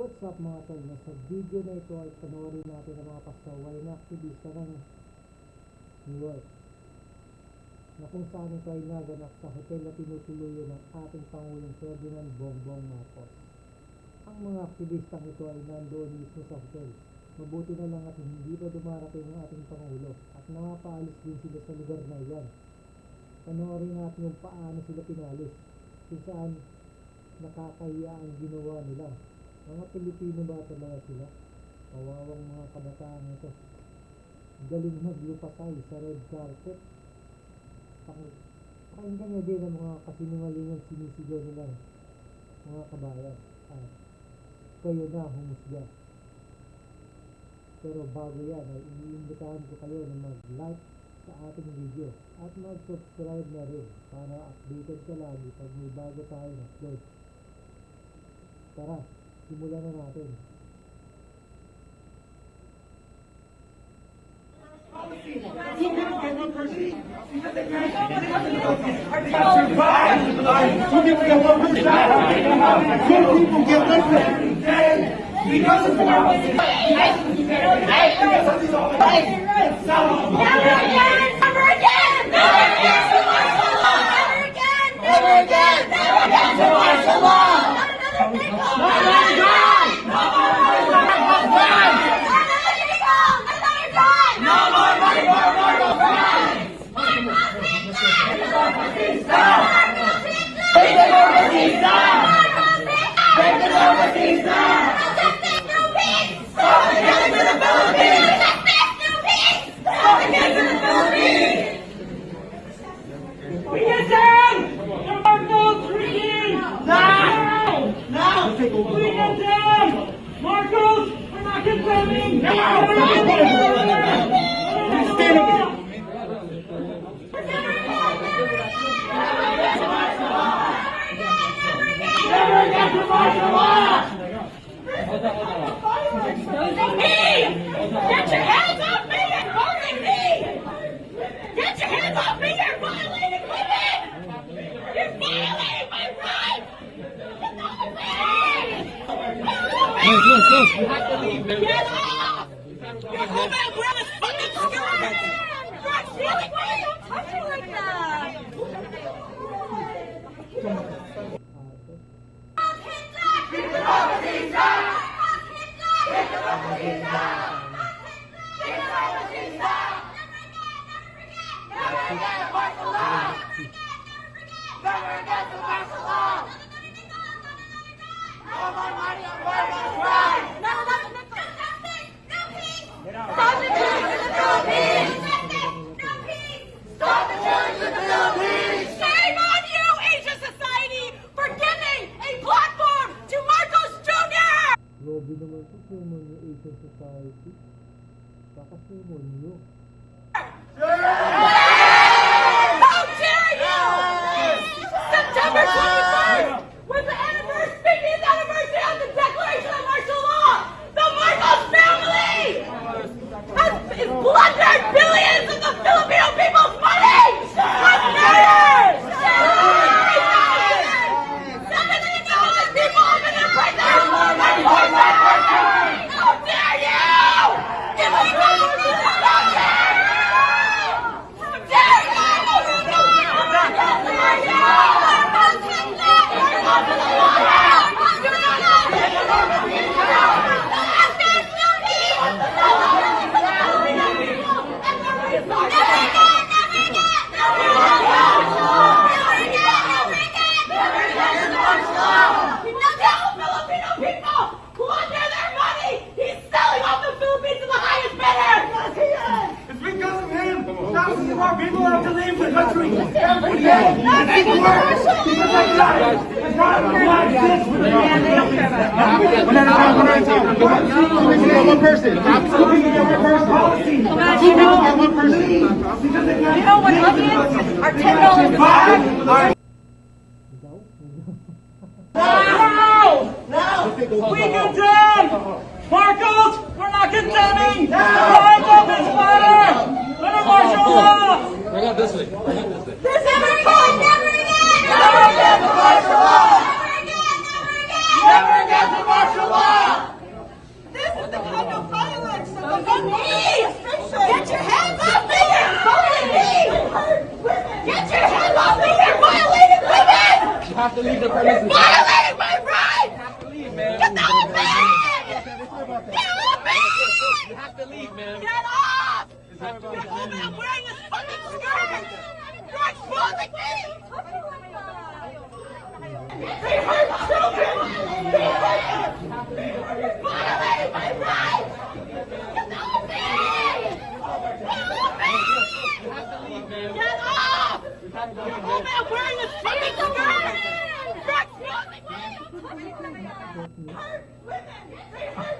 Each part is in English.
What's up mga tol? Sa video na ito ay panoorin natin ang mga pasaway na aktivista ng New York na kung saan ito ay naganap sa hotel na tinutuluyan ng ating Pangulong Ferdinand Bongbong Marcos. Ang mga aktivistang ito ay nandoon mismo sa hotel. Mabuti na lang at hindi pa dumarating ang ating Pangulo at nakapaalis din sila sa lugar na iyan. Panoorin natin kung paano sila pinalis, kung saan nakakahiya ang ginawa nila. Mga Pilipino ba talaga sila? Kawawang mga kabataan ito. Galing maglupasay sa red carpet. Paki- Pakinggan niyo din ang mga kasinungalingang sinisigaw nila. Mga kabayan. At kayo na humusga. Pero bago yan ay iniimbitahan ko kayo na mag-like sa ating video at mag-subscribe na rin para updated ka lagi pag may bago tayong upload. Tara, simulan na natin. Two people get of Never again! Never again! Never again! Never again! Never again! Never again to martial law! Not another nickel! Not another dime! No more money for Marcos crime! Not another nickel! Another dime! No more money for Marcos crime! Marcos Pizza! Marcos Pizza! Take the Marcos Pizza! Marcos Pizza! Take the Marcos Pizza! Protect no peace! Stop against the Philippines! Protect no peace! Stop against the Philippines! We get down! The Marcos regime! Now! Now! We get down! Marcos, we're not condemning! Now! We're not condemning! Stand up! Never again to martial law! Me! Get your hands off me! You're holding me! Get your hands off me! You're violating women! You're violating my rights! Get off me! You have to leave! Get off! Holding my brother's fucking skirt! You're stealing me! Don't touch me like that! Stop in the Philippines! Shame on you, Asia Society, for giving a platform to Marcos Jr. Grabe naman ito, Asian Society. Kakasuman nyo. How dare you! September 21st was the anniversary, 50th anniversary of the Declaration of Martial Law! The Marcos family has is plundered billions of the Filipino people's money! With murder! Seven million dollars people have been in prison! And forced prison! How dare you! Give us back our How dare Filipino people plunder their money! He's selling off the Philippines to the highest bidder! Yes, he is! It's because of him. Thousands of our people have to leave the country. Every day. That's worse. Because I got it. It's not this with the man One at a time, one at a time. We can get one person. We can get one person. Two people Bring it this way. Bring it this way. This never again, never again. Never again the martial law. Never again, never again. Never again the martial law. This is the kind of violence that the on me. Get your hands off me! Get your hands off me! You're violating women! You have to leave the premises. I'm wearing this fucking skirt! They hurt! Get off wearing fucking skirt! Hurt women! They hurt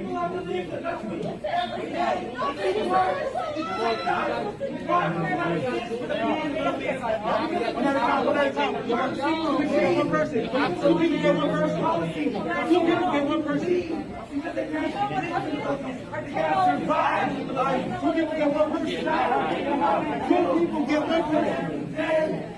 people I believe that. Every day. One person. Get one person Two people get one person. Because can't survive get one person. People get one person.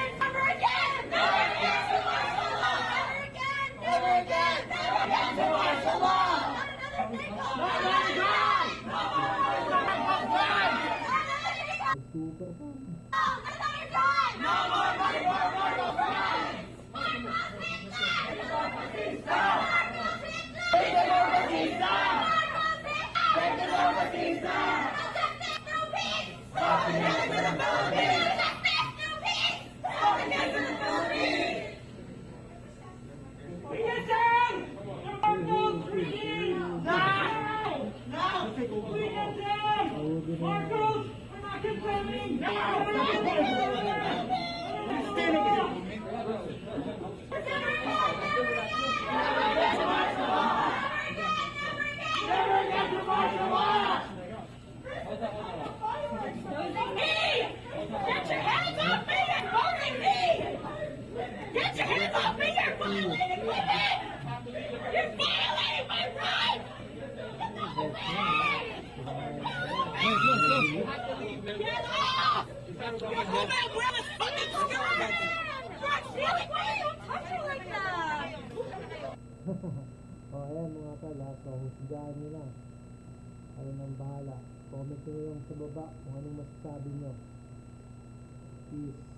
oh, ayan mga pala. So, husgaan nyo na. Ano nang bahala. Comment nyo lang sa baba kung anong masasabi nyo. Peace.